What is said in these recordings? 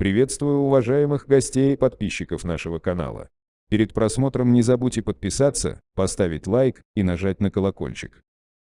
Приветствую уважаемых гостей и подписчиков нашего канала. Перед просмотром не забудьте подписаться, поставить лайк и нажать на колокольчик.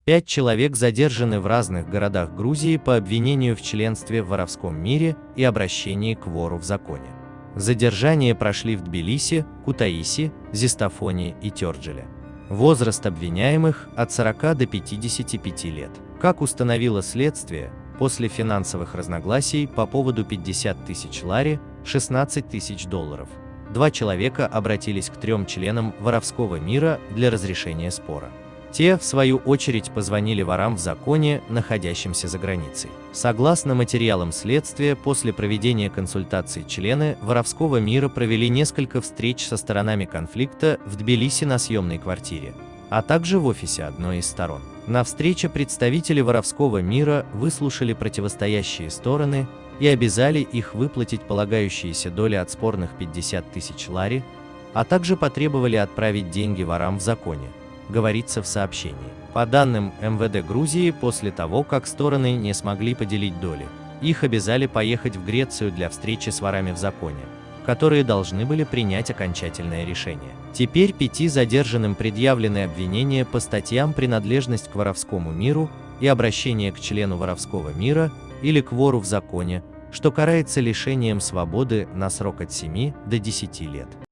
Пять человек задержаны в разных городах Грузии по обвинению в членстве в воровском мире и обращении к вору в законе. Задержания прошли в Тбилиси, Кутаиси, Зистофоне и Тёрджиле. Возраст обвиняемых от 40 до 55 лет. Как установило следствие, после финансовых разногласий по поводу 50 тысяч лари, 16 тысяч долларов, два человека обратились к трем членам воровского мира для разрешения спора. Те, в свою очередь, позвонили ворам в законе, находящимся за границей. Согласно материалам следствия, после проведения консультаций члены воровского мира провели несколько встреч со сторонами конфликта в Тбилиси на съемной квартире, а также в офисе одной из сторон. На встрече представители воровского мира выслушали противостоящие стороны и обязали их выплатить полагающиеся доли от спорных 50 тысяч лари, а также потребовали отправить деньги ворам в законе, говорится в сообщении. По данным МВД Грузии, после того, как стороны не смогли поделить доли, их обязали поехать в Грецию для встречи с ворами в законе, которые должны были принять окончательное решение. Теперь пяти задержанным предъявлены обвинения по статьям принадлежность к воровскому миру и обращение к члену воровского мира или к вору в законе, что карается лишением свободы на срок от 7 до 10 лет.